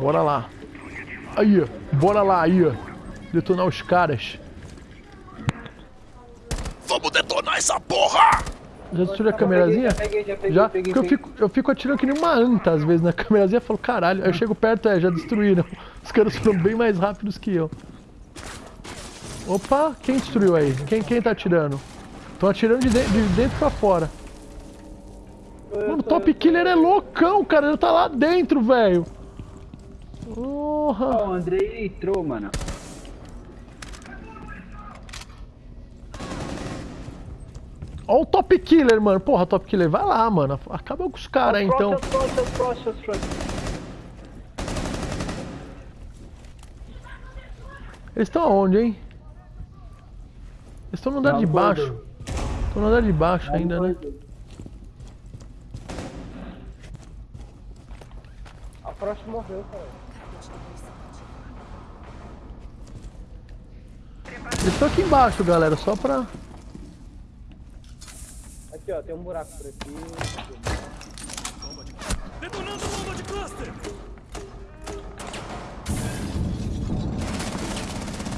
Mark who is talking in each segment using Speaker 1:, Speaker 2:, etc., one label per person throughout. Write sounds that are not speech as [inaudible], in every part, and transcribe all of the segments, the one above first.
Speaker 1: Bora lá. Aí, ó. Bora lá, aí, ó. Detonar os caras.
Speaker 2: Vamos detonar essa porra!
Speaker 1: Já destruiu a câmerazinha?
Speaker 3: Já peguei, já peguei,
Speaker 1: Já?
Speaker 3: peguei,
Speaker 1: Porque eu fico, eu fico atirando que nem uma anta às vezes na câmerazinha e falo, caralho. Aí eu chego perto, é, já destruíram. Os caras foram bem mais rápidos que eu. Opa, quem destruiu aí? Quem, quem tá atirando? Estão atirando de, de- de dentro pra fora. Mano, o Top Killer é loucão, cara. Ele tá lá dentro, velho. Porra.
Speaker 3: Ó, o Andrei entrou, mano.
Speaker 1: Ó o Top Killer, mano. Porra, Top Killer, vai lá, mano. Acaba com os caras aí, então.
Speaker 3: Próximo, próximo, próximo, próximo.
Speaker 1: Eles estão aonde, hein? Eles estão no andar de baixo. Estão no andar de baixo ainda, né?
Speaker 4: Próxima morreu, cara.
Speaker 1: Eles estão aqui embaixo, galera, só pra...
Speaker 4: Aqui, ó, tem um buraco por aqui.
Speaker 2: Detonando bomba de cluster!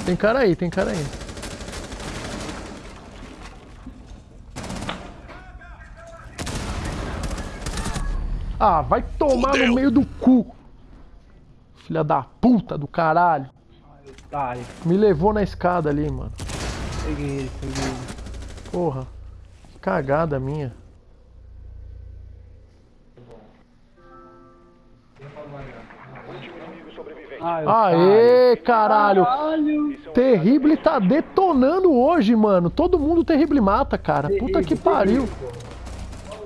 Speaker 1: Tem cara aí, tem cara aí. Ah, vai tomar
Speaker 2: Fudeu.
Speaker 1: no meio do cu. Filha da puta do caralho.
Speaker 3: Otário.
Speaker 1: Me levou na escada ali, mano.
Speaker 3: Peguei ele, peguei ele.
Speaker 1: Porra. Que cagada minha.
Speaker 3: Ah,
Speaker 1: Aê, caralho.
Speaker 3: Caralho.
Speaker 1: Terrible tá detonando hoje, mano. Todo mundo Terrible mata, cara. Puta que pariu.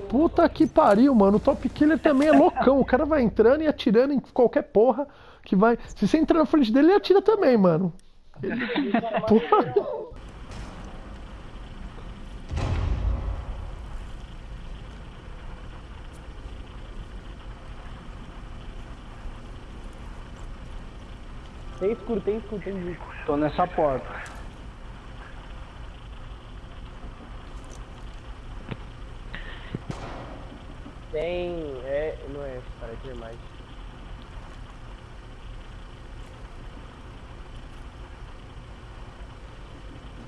Speaker 1: Puta que pariu, mano. O Top Killer também é loucão. O cara vai entrando e atirando em qualquer porra que vai. Se você entrar na frente dele, ele atira também, mano. Ele- Porra.
Speaker 4: Tem escuro, tem escuro, tem escuro.
Speaker 3: Tô nessa porta.
Speaker 4: Tem. É. Não é, cara, tem mais.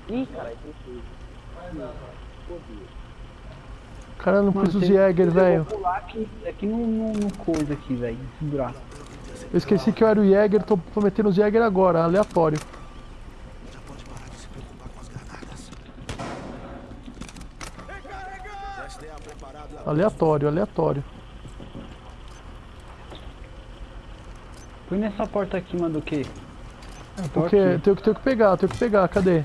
Speaker 4: Ih, cara, tem escuro.
Speaker 1: O cara não os
Speaker 3: tem-
Speaker 1: Jäger,
Speaker 3: Eu
Speaker 1: velho.
Speaker 3: pular aqui, aqui no, no, no coisa aqui, velho.
Speaker 1: Eu esqueci que eu era o Jäger, tô, tô metendo os Jäger agora, aleatório. Aleatório, aleatório.
Speaker 3: Põe nessa porta aqui, mano, do quê? Tô
Speaker 1: Porque tenho que, tenho que pegar, tenho que pegar, cadê?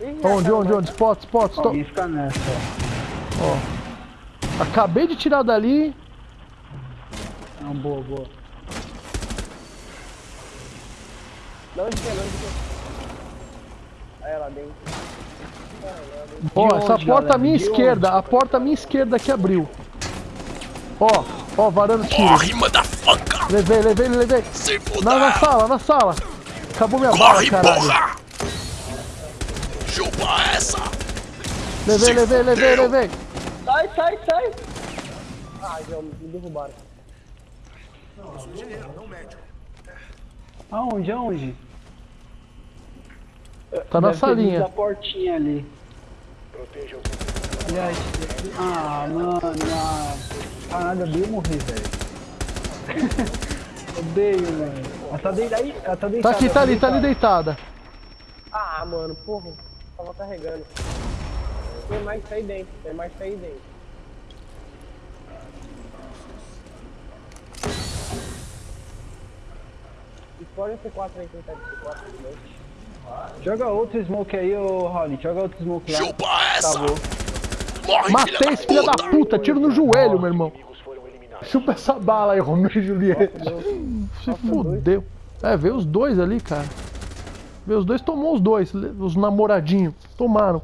Speaker 4: Ih,
Speaker 1: Onde, onde, onde? Spot, spot, stop.
Speaker 3: Fica nessa, ó.
Speaker 1: Acabei de tirar dali.
Speaker 3: Não, boa, boa.
Speaker 4: Onde que é, onde que é? Aí, lá dentro.
Speaker 1: Ó, essa
Speaker 3: onde,
Speaker 1: porta à minha
Speaker 3: De
Speaker 1: esquerda, a porta à minha esquerda que abriu. Ó, ó, varando tiro.
Speaker 2: Corre, motherfucker!
Speaker 1: Levei, levei, levei.
Speaker 2: Se!
Speaker 1: Na, na sala, na sala. Acabou minha bala,
Speaker 2: Corre,
Speaker 1: caralho.
Speaker 2: porra! Chupa essa!
Speaker 1: Levei,
Speaker 2: Se
Speaker 1: levei, levei,
Speaker 2: fudeu.
Speaker 1: levei.
Speaker 4: Sai, sai, sai! Ah, já me derrubaram.
Speaker 3: Aonde, aonde?
Speaker 1: Tá na salinha.
Speaker 3: Da portinha ali. E aí? Ah, mano, ah. Caralho, eu odeio morrer, velho. [laughs] odeio, velho. Ela tá deitada aí? Ela tá
Speaker 1: Tá
Speaker 3: deitada.
Speaker 1: aqui, tá ali, tá ali deitada.
Speaker 4: Ah, mano, porra. Tava carregando. Tem mais que sair dentro, tem mais que sair dentro. Explode esse 4 aí, quem tá de C4 de noite.
Speaker 3: Joga outro smoke aí, ô Holly. Joga outro smoke lá.
Speaker 2: Chupa essa!
Speaker 3: Acabou.
Speaker 2: Morre,
Speaker 1: Matei esse filho da
Speaker 2: puta!
Speaker 1: puta, tiro no joelho, meu irmão. Chupa essa bala aí, Romeu e Julieta. Se fudeu. É, veio os dois ali, cara. Veio os dois, tomou os dois, os namoradinhos. Tomaram.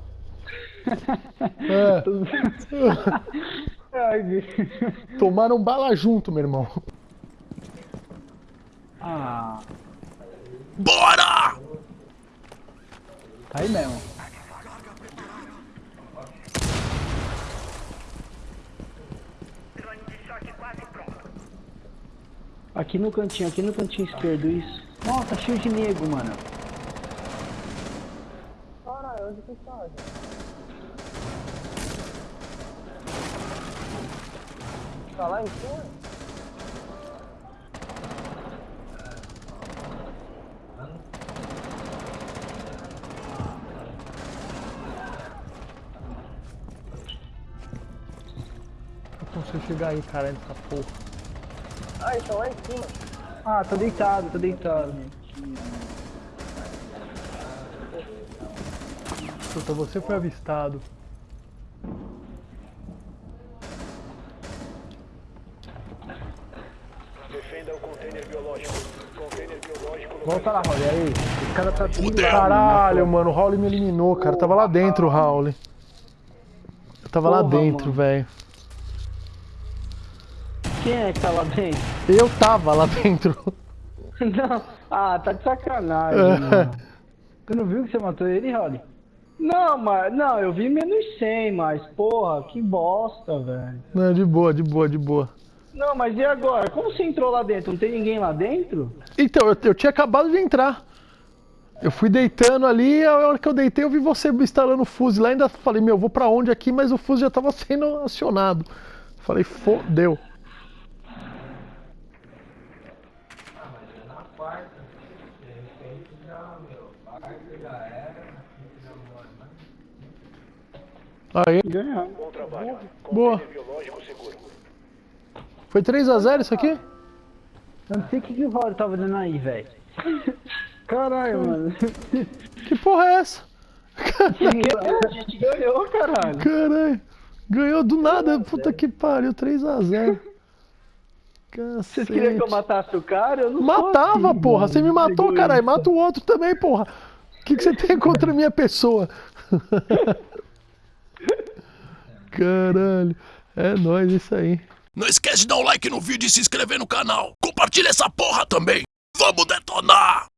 Speaker 1: [laughs] É, [laughs] tomaram bala junto, meu irmão.
Speaker 3: Ah,
Speaker 2: Bora!
Speaker 3: Tá aí mesmo. Aqui no cantinho, aqui no cantinho esquerdo, isso. Nossa, cheio de nego, mano.
Speaker 4: Caralho, onde que tá, gente? Tá lá em cima?
Speaker 1: Sei chegar aí, cara, nessa porra.
Speaker 4: Ah, eles estão lá em cima.
Speaker 3: Ah, tá deitado, tá deitado.
Speaker 1: Puta, você foi avistado.
Speaker 2: Defenda o container biológico. Container biológico
Speaker 3: Volta lá, Rolly, aí. Esse cara tá tudo lá.
Speaker 1: Caralho, mano, o Raul me eliminou, cara. Tava lá dentro o Raul. Eu tava lá
Speaker 3: Porra,
Speaker 1: dentro,
Speaker 3: mano.
Speaker 1: velho.
Speaker 3: Quem é que tá lá dentro?
Speaker 1: Eu tava lá dentro. [laughs]
Speaker 3: Não. Ah, tá de sacanagem, mano. Você não viu que você matou ele, Rolly? Não, mas... Não, eu vi menos 100, mas... Porra, que bosta, velho.
Speaker 1: Não, de boa, de boa, de boa.
Speaker 3: Não, mas e agora? Como você entrou lá dentro? Não tem ninguém lá dentro?
Speaker 1: Então, eu, eu tinha acabado de entrar. Eu fui deitando ali, a hora que eu deitei eu vi você instalando o fuzil lá, ainda falei, meu, eu vou pra onde aqui, mas o fuzil já tava sendo acionado. Falei, fodeu. Aí.
Speaker 2: Bom trabalho.
Speaker 1: boa. Foi 3x0 isso aqui?
Speaker 3: Eu não sei o que, que o Rolly tava dando aí, velho. [laughs] Caralho, mano.
Speaker 1: Que porra é essa?
Speaker 3: A gente ganhou, caralho.
Speaker 1: Caralho. Ganhou do nada, puta que pariu, 3x0. [laughs]
Speaker 3: Vocês queriam que eu matasse o cara? Eu não
Speaker 1: Matava,
Speaker 3: assim,
Speaker 1: porra. Você me matou, caralho. Mata o outro também, porra. O que, que você tem contra a minha pessoa? [laughs] Caralho. É nóis isso aí.
Speaker 5: Não esquece de dar um like no vídeo e se inscrever no canal. Compartilha essa porra também. Vamos detonar!